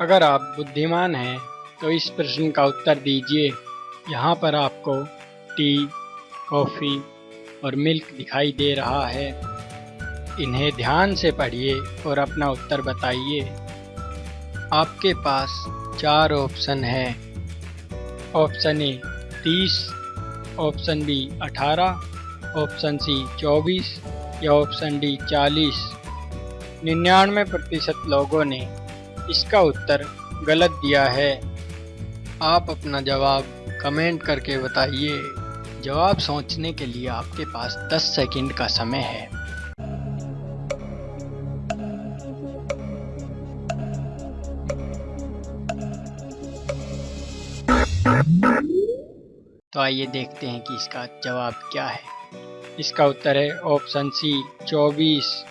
अगर आप बुद्धिमान हैं तो इस प्रश्न का उत्तर दीजिए। यहाँ पर आपको टी, कॉफ़ी और मिल्क दिखाई दे रहा है। इन्हें ध्यान से पढ़िए और अपना उत्तर बताइए। आपके पास चार ऑप्शन है। ऑप्शन ए, तीस, ऑप्शन बी, अठारह, ऑप्शन सी, चौबीस या ऑप्शन डी, चालीस। निन्यानवे प्रतिशत लोगों ने इसका उत्तर गलत दिया है। आप अपना जवाब कमेंट करके बताइए। जवाब सोचने के लिए आपके पास 10 सेकंड का समय है। तो आइए देखते हैं कि इसका जवाब क्या है। इसका उत्तर है ऑप्शन सी 24